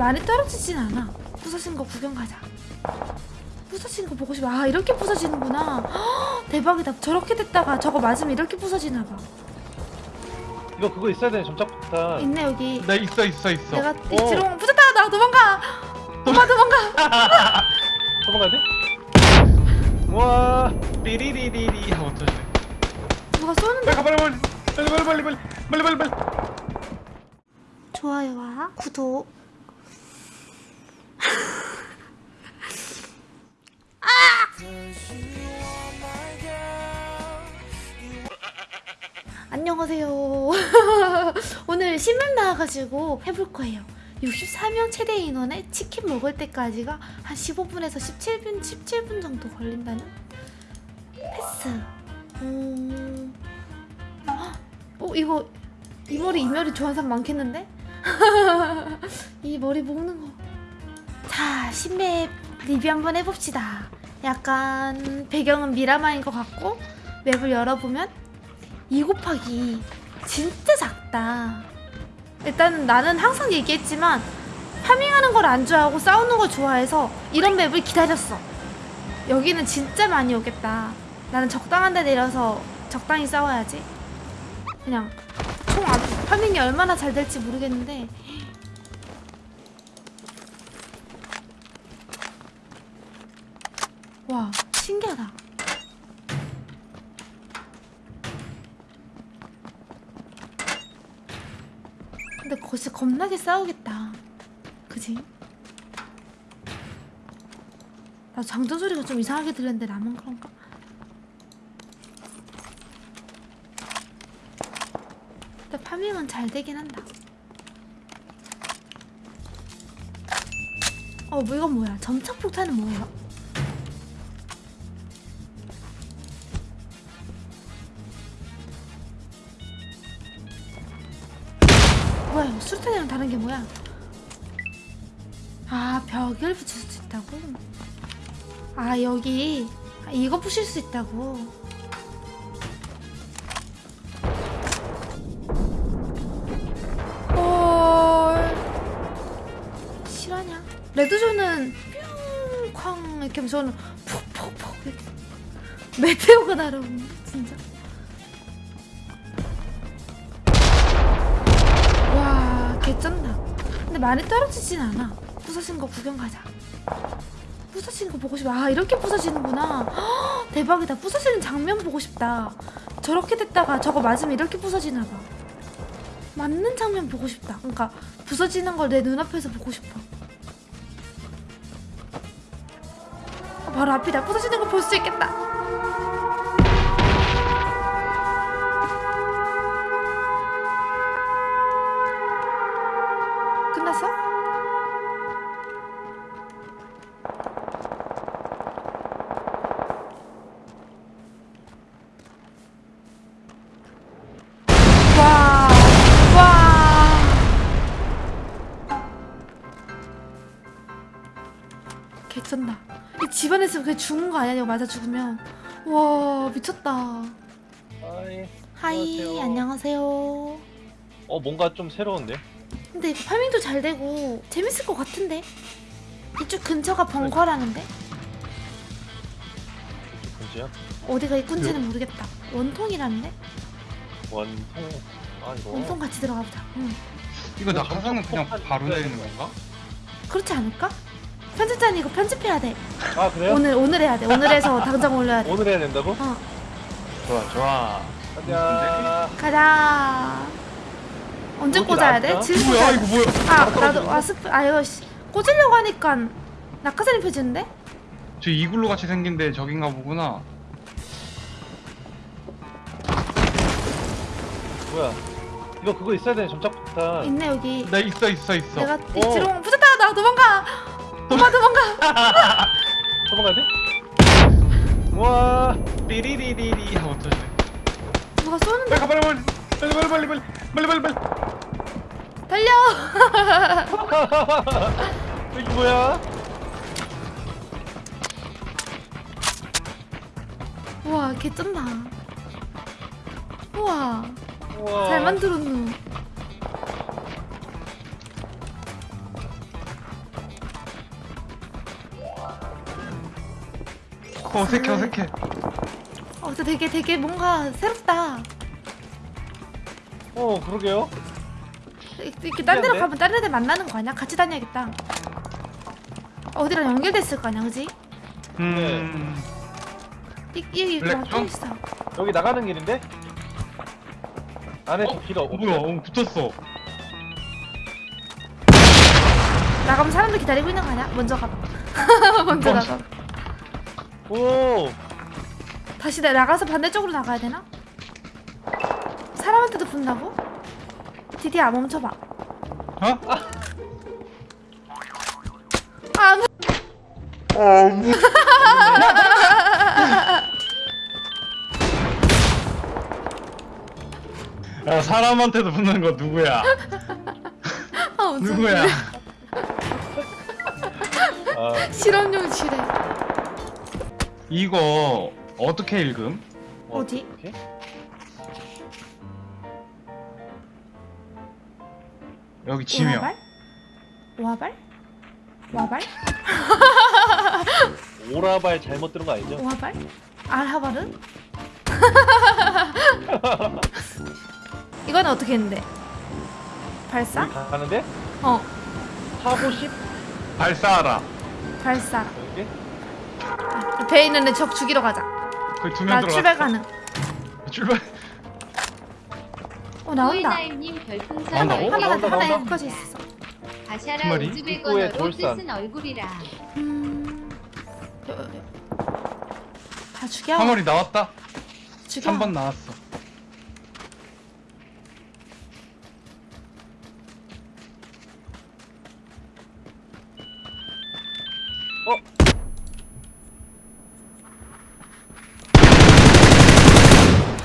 많이 떨어지진 않아. 부서진 거 구경 가자. 부서진 거 보고 싶어. 아 이렇게 부서지는구나. 헉, 대박이다. 저렇게 됐다가 저거 맞으면 이렇게 부서지나 봐. 이거 그거 있어야 되네 점착폭탄 있네 여기. 나 있어 있어 있어. 내가 어. 이치롱 부셨다. 나 도망가. 도망 도망가. 도망가야 돼? 와 삐리리리리 하고 터지네. 누가 쏘는데? 빨리 빨리 빨리 빨리 빨리 빨리 빨리 빨리. 좋아요와 구독. 안녕하세요. 오늘 신문 나와가지고 해볼 거예요. 64명 최대 인원에 치킨 먹을 때까지가 한 15분에서 17분, 17분 정도 걸린다는 패스. 음... 어, 이거 이 머리 이 머리 좋아하는 사람 많겠는데? 이 머리 묶는 거. 자, 신map 리뷰 한번 해봅시다. 약간 배경은 미라마인 것 같고 map을 열어보면 2 곱하기 진짜 작다. 일단 나는 항상 얘기했지만 farming하는 걸 안 좋아하고 싸우는 걸 좋아해서 이런 map을 기다렸어. 여기는 진짜 많이 오겠다. 나는 적당한 데 내려서 적당히 싸워야지. 그냥 총 안, 파밍이 얼마나 잘 될지 모르겠는데 와 신기하다 근데 거기서 겁나게 싸우겠다 그지? 나 장전 소리가 좀 이상하게 들렸는데 나만 그런가? 근데 파밍은 잘 되긴 한다. 어, 뭐 이건 뭐야? 점착 폭탄은 뭐예요? 뭐야? 수류탄이랑 다른 게 뭐야? 아, 벽을 붙일 수 있다고? 아, 여기 아, 이거 부실 수 있다고. 헐 실화냐? 레드존은 뿅쾅 이렇게 하면 저는 푹푹푹 이렇게 메테오가 날아오네 많이 떨어지진 않아 부서진 거 구경 가자 부서지는 거 보고 싶어 아 이렇게 부서지는구나 헉, 대박이다 부서지는 장면 보고 싶다 저렇게 됐다가 저거 맞으면 이렇게 부서지나 봐 맞는 장면 보고 싶다. 그러니까 부서지는 걸 내 눈앞에서 보고 싶어. 아, 바로 앞이다. 부서지는 걸볼수 있겠다. 끝났어? 와, 와. 개쩐다. 이 집안에서 그냥 죽은 거? 이거 맞아 죽으면. 와, 미쳤다. 아이 하이, 안녕하세요. 안녕하세요. 어 뭔가 좀 새로운데 근데 파밍도 잘 되고 재밌을 것 같은데? 이쪽 근처가 벙커라는데? 근지야 어디가 이군지는 모르겠다. 원통이라는데? 원통 아 이거 원통 같이 들어가 보자. 응. 이거 이거 낙하산은 그냥 점착폭탄 바로 있어야 내리는 되는 건가? 그렇지 않을까? 편집자는 이거 편집해야 돼. 아 그래요? 오늘 오늘 해야 돼. 오늘 해서 당장 올려야 돼. 오늘 해야 된다고? 어, 좋아 좋아 가자 가자. 언제 꽂아야 돼? 지금 뭐야 이거 돼. 뭐야? 아 나도 아 스프 아 이거 씨 꽂으려고 하니까 낙하산이 펴지는데? 저 이글루 같이 생긴데 저긴가 보구나. 뭐야 이거 그거 있어야 되네 점착폭탄 있네 여기. 나 있어 있어 있어. 내가 이치롱 부셨다 나 도망가. 도망 도망가. 도망가야 돼? 와 삐리리리리 하고 터지네. 누가 쏘는데? 빨리 가, 빨리 빨리 빨리 빨리 빨리 빨리 빨리 빨리 빨리. 달려! 이게 뭐야? 우와 개쩐다. 우와, 우와. 잘 만들었노. 어, 색해 어색해. 어, 되게 되게 뭔가 새롭다. 어 그러게요. 이렇게 딴 데로? 가면 다른 애들 만나는 거 아니야? 같이 다녀야겠다. 어디랑 연결됐을 거 아니야, 그지? 음 이, 이, 이, 좀? 있어. 여기 나가는 길인데 안에 어? 좀 길어 어, 뭐야 어, 붙었어 나가면 사람들 기다리고 있는 거 아니야? 먼저 가봐. 먼저. 나가. 오 다시 내 나가서 반대쪽으로 나가야 되나? 사람한테도 붙는다고? 디디야 멈춰봐. 어? 아, 뭐- 야 사람한테도 붙는 거 누구야 아 누구야 아, 실험용 지뢰. 이거 어떻게 읽음? 어디? 어떡해? 여기 지명? 오화발? 오화발? 오라발 잘못 들은 거 아니죠? 오화발? 알하바르? 이건 어떻게 했는데? 발사? 가는데 어, 사고십 발사하라 발사. 여기 배에 있는 애적 죽이러 가자. 거기 두나명 출발 들어갔어 가능. 출발 어 나온다. 님 별풍선 나온다고? 하나 나온다, 하나 나온다. 있어. 두 가샤라 마리? 입구에 돌산. 뜻은 얼굴이라 음. 여- 여- 다 죽여. 화물이 나왔다 죽여. 3번 나왔어 어?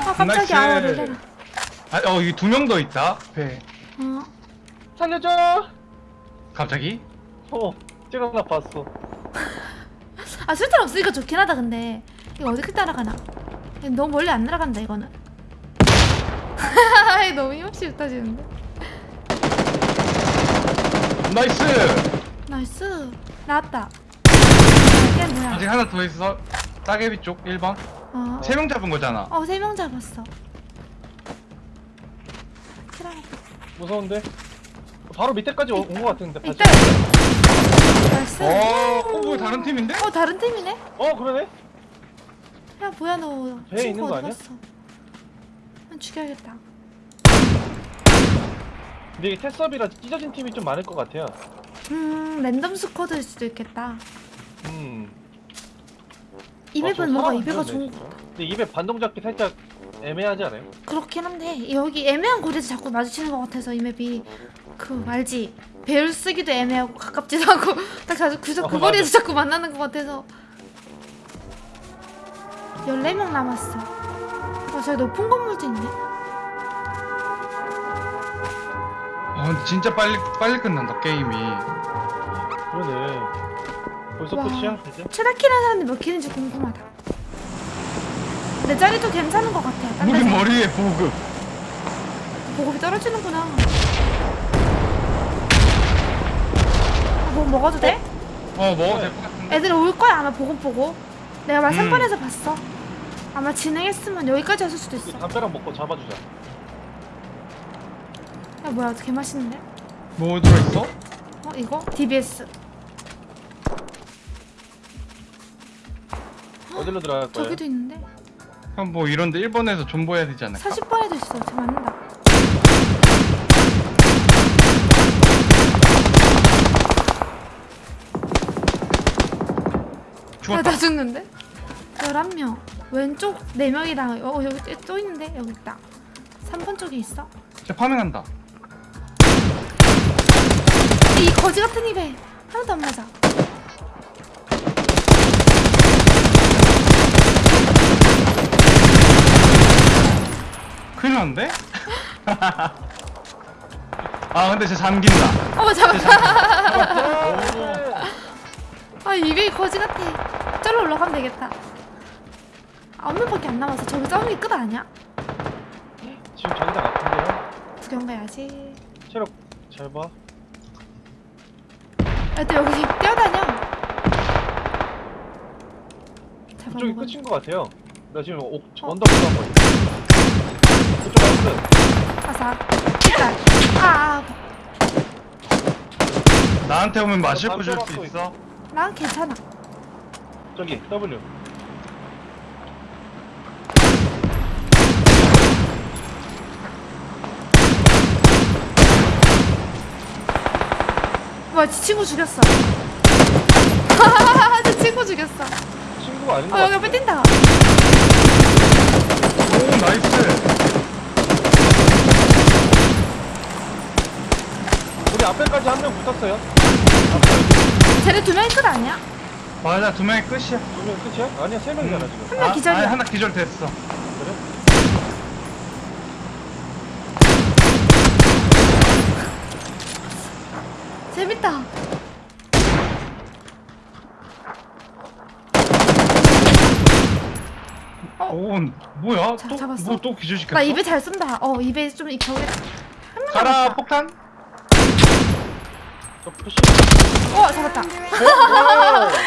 아 깜짝이야. 아. 놀래라. 아, 어, 여기 두 명 더 있다. 배. 어. 살려줘 갑자기? 어 제가 나 봤어 아 술탄 없으니까 좋긴 하다 근데 이거 어떻게 따라가나? 너무 멀리 안 날아간다 이거는. 이거 너무 힘없이 흩어지는데. Nice! Nice. 나왔다. 이게 뭐야? 아직 하나 더 있어. 따개비 쪽 1번. 어. 세 명 잡은 거잖아. 어, 세 명 잡았어. 무서운데 바로 밑에까지 온거 같은데 이따. Nice. 어, 어, 뭐야, 다른 팀인데? 어, 다른 팀이네? 어 그러네 야, 뭐야, 너. 배에 친구 있는 거 어디 아니야? 갔어? 난 죽여야겠다. 근데 이게 테스업이라 찢어진 팀이 좀 많을 것 같아요 음, 랜덤 스쿼드일 수도 있겠다. 음 이 아, 저 맵은 뭔가 사람 이배가 안 좋은 거 진짜. 근데 입에 반동 잡기 살짝 애매하지 않아요? 그렇긴 한데 여기 애매한 거리에서 자꾸 마주치는 것 같아서 이 맵이 그 알지? 배를 쓰기도 애매하고 가깝지도 않고 딱 자주 그, 그 어, 거리에서 자꾸 만나는 것 같아서 14명 남았어 아 저기 높은 건물도 있네 아, 근데 진짜 빨리, 빨리 끝난다, 게임이. 그러네 벌써 와. 끝이야 이제? 최다키라는 사람이 몇 킬인지 궁금하다 내 자리도 괜찮은 것 같아 딴 우리 머리에 보급. 보급이 떨어지는구나 아, 뭐 먹어도 돼? 어, 먹어도 될 것 같은데? 애들 올 거야 아마 보급 보고 내가 말 음. 3번에서 봤어 아마 진행했으면 여기까지 왔을 수도 있어 이 담벼락 먹고 잡아주자 야 뭐야 개 맛있는데? 뭐 들어있어? 어 이거? DBS 어디로 들어갈 거예요? 저기도 있는데 그럼 뭐 이런데 1번에서 존버해야 되지 않을까? 40번에도 있어 저 맞는다 죽었다. 야나 죽는데? 11명 왼쪽 4명이랑 어 여기 또 있는데 여기 있다 3번 쪽에 있어 쟤 파밍한다. 이 거지 같은 입에 하나도 안 맞아 큰일 났는데? 아, 근데 쟤 잠긴다. 어쟤 잠깐. 아 입에 거지 같아 저로 올라가면 되겠다 아홉 명밖에 안 남았어 저기 싸우는 게끝 아니야? 지금 자기장 같은데요? 구경 가야지 체력 잘봐 애들 여기 뛰어다녀 넘어가. 끝인 것 같아요. 나 지금 옥, 언덕 올라간 거지. 그쪽 나이스. 가사. 일단. 아, 아, 나한테 오면 마실 거 줄 수. 있어? 난 괜찮아. 저기 W. 뭐야, 지 친구 죽였어. 제 친구 죽였어. 친구가 아닌 것 어, 여기. 앞에 뛴다. 오 나이스 우리 앞에까지 한 명 붙었어요. 쟤네 두 명이 끝 아니야? 맞아 두 명이 끝이야 두명 끝이야? 아니야 세 명이잖아 지금. 한 명 기절이야. 아니, 하나 기절 됐어 그래? 재밌다. 어? 오 뭐야 자, 또 잡았어. 뭐 또 기절시켰어? 나 입에 잘 쏜다. 어, 입에 좀. 한명 가라. 폭탄 어, 잡았다. 오!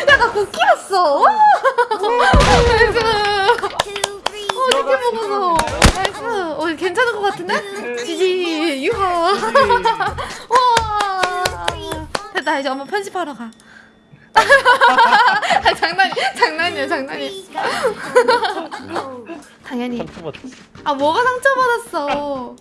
약간 국기였어. Nice. 어, 이렇게 먹어서. Nice. 어, 괜찮은 것 같은데? GG, 유하. 와. 됐다, 이제 엄마 편집하러 가. 아, 장난, 장난이야, 장난이야. 당연히. 상처 받았어. 아, 뭐가 상처 받았어.